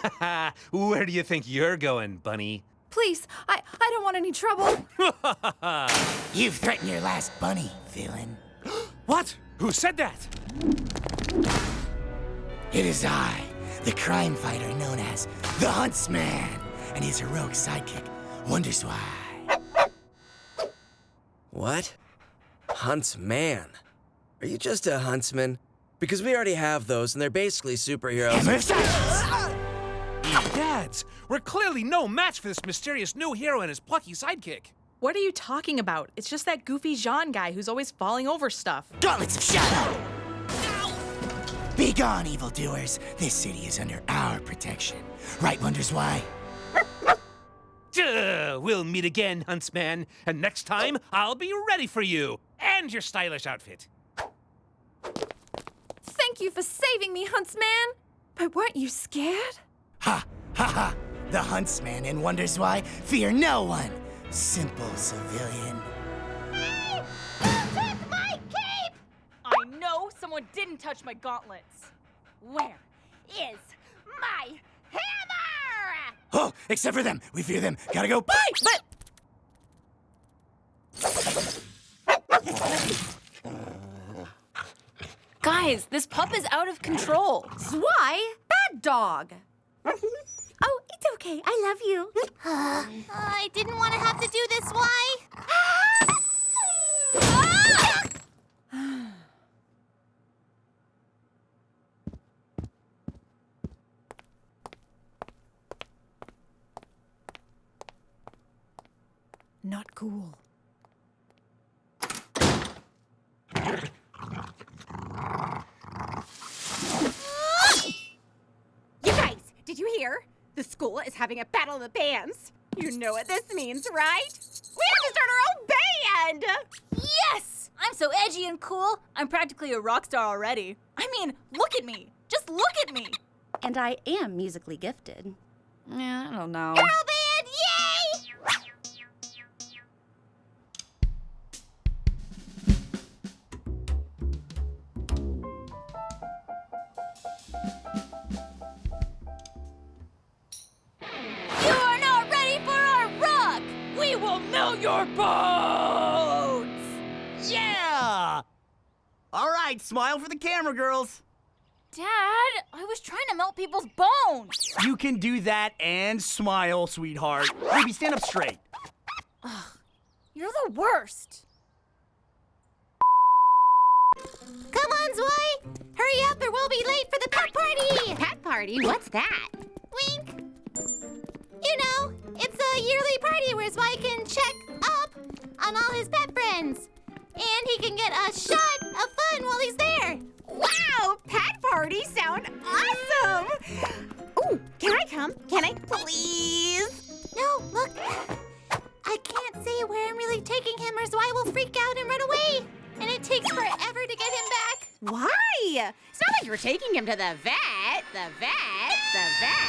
Where do you think you're going, bunny? Please, I, I don't want any trouble. You've threatened your last bunny, villain. What? Who said that? It is I, the crime fighter known as the Huntsman, and his heroic sidekick, Wonders Why. What? Huntsman? Are you just a huntsman? Because we already have those, and they're basically superheroes. Hammer of silence! Dads, we're clearly no match for this mysterious new hero and his plucky sidekick. What are you talking about? It's just that goofy Jaune guy who's always falling over stuff. Gauntlets of Shadow! Be gone, evildoers. This city is under our protection. Right, Wonders Why? Duh, we'll meet again, Huntsman, and next time I'll be ready for you and your stylish outfit. Thank you for saving me, Huntsman. But weren't you scared? Ha! Ha ha! The Huntsman and Wonders Why fear no one. Simple civilian. Pip my cape! I know someone didn't touch my gauntlets. Where is my hammer? Oh, except for them. We fear them. Gotta go. Bye! But Guys, this pup is out of control. why? Bad dog. Oh, it's okay. I love you. Uh, I didn't want to have to do this. Why? Not cool. You guys, hear? The school is having a battle of the bands. You know what this means, right? We have to start our own band! Yes! I'm so edgy and cool. I'm practically a rock star already. I mean, look at me. Just look at me. And I am musically gifted. Yeah, I don't know. Girl We will melt your bones! Yeah! All right, smile for the camera, girls. Dad, I was trying to melt people's bones. You can do that and smile, sweetheart. Baby, stand up straight. Ugh, you're the worst. Come on, Zwei! Hurry up or we'll be late for the pet party! Pet party? What's that? Wink! You know, it's a yearly party where Zwei can check up on all his pet friends. And he can get a shot of fun while he's there. Wow, pet parties sound awesome! Ooh, can I come? Can I please? No, look. I can't say where I'm really taking him or Zwei will freak out and run away. And it takes forever to get him back. Why? It's not like you're taking him to the vet. The vet. The vet.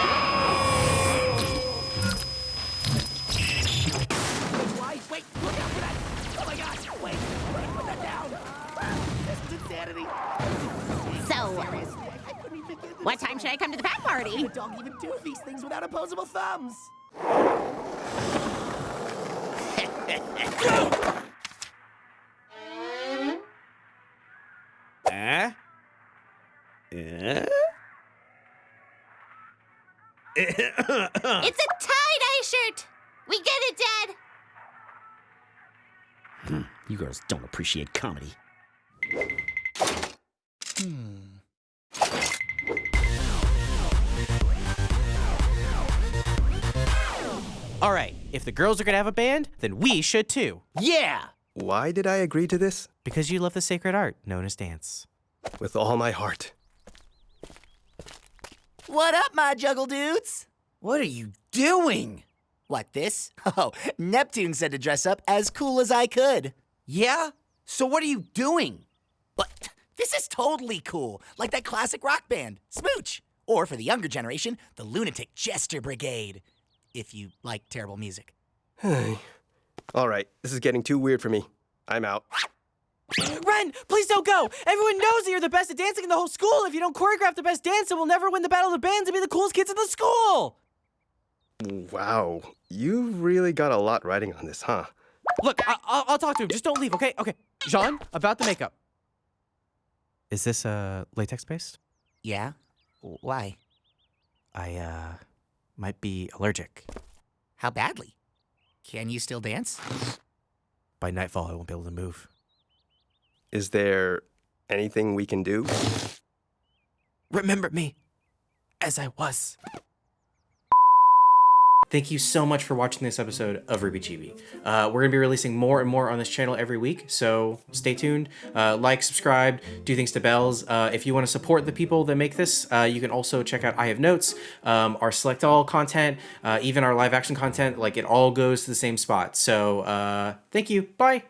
Why? Insanity! So, I couldn't even get this. what time should I come to the pet party? The dog even do these things without opposable thumbs. Eh? Eh? It's a tie-dye shirt. We get it, Dad. You girls don't appreciate comedy. Hmm. All right, if the girls are gonna have a band, then we should too. Yeah! Why did I agree to this? Because you love the sacred art known as dance. With all my heart. What up, my juggle dudes? What are you doing? What, this? Oh, Neptune said to dress up as cool as I could. Yeah? So what are you doing? But this is totally cool, like that classic rock band, Smooch. Or for the younger generation, the Lunatic Jester Brigade. If you like terrible music. all right, this is getting too weird for me. I'm out. Ren, please don't go! Everyone knows that you're the best at dancing in the whole school. If you don't choreograph the best dance, then we'll never win the Battle of the Bands and be the coolest kids in the school! Wow, you really got a lot riding on this, huh? Look, I- I'll-, I'll talk to him. Just don't leave, okay? Okay. Jaune, about the makeup. Is this uh, latex based? Yeah? Why? I uh, might be allergic. How badly? Can you still dance? By nightfall, I won't be able to move. Is there anything we can do? Remember me as I was. Thank you so much for watching this episode of RWBY Chibi. Uh, we're going to be releasing more and more on this channel every week, so stay tuned. Uh, like, subscribe, do things to bells. Uh, if you want to support the people that make this, uh, you can also check out I Have Notes, um, our Select All content, uh, even our live action content. Like, it all goes to the same spot. So, uh, thank you. Bye.